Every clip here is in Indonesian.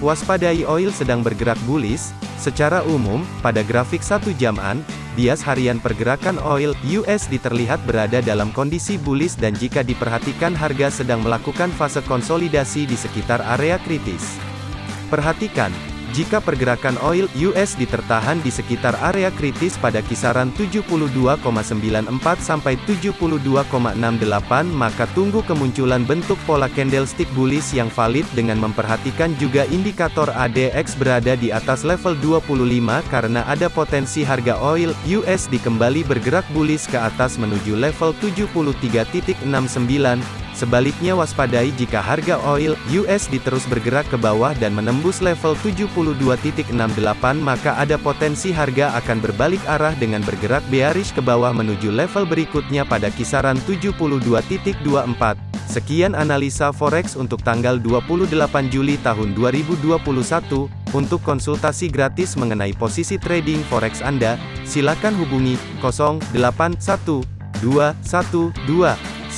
Waspadai oil sedang bergerak bullish, secara umum, pada grafik satu jaman, bias harian pergerakan oil USD terlihat berada dalam kondisi bullish dan jika diperhatikan harga sedang melakukan fase konsolidasi di sekitar area kritis. Perhatikan, jika pergerakan oil US ditertahan di sekitar area kritis pada kisaran 72,94 sampai 72,68 maka tunggu kemunculan bentuk pola candlestick bullish yang valid dengan memperhatikan juga indikator ADX berada di atas level 25 karena ada potensi harga oil USD kembali bergerak bullish ke atas menuju level 73.69 Sebaliknya waspadai jika harga oil USD terus bergerak ke bawah dan menembus level 72.68 maka ada potensi harga akan berbalik arah dengan bergerak bearish ke bawah menuju level berikutnya pada kisaran 72.24. Sekian analisa forex untuk tanggal 28 Juli tahun 2021. Untuk konsultasi gratis mengenai posisi trading forex Anda, silakan hubungi 081212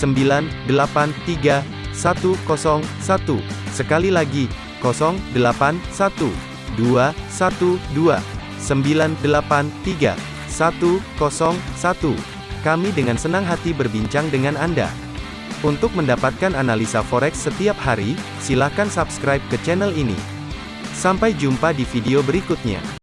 983 101. Sekali lagi, 081 212 983 101. Kami dengan senang hati berbincang dengan Anda. Untuk mendapatkan analisa forex setiap hari, silakan subscribe ke channel ini. Sampai jumpa di video berikutnya.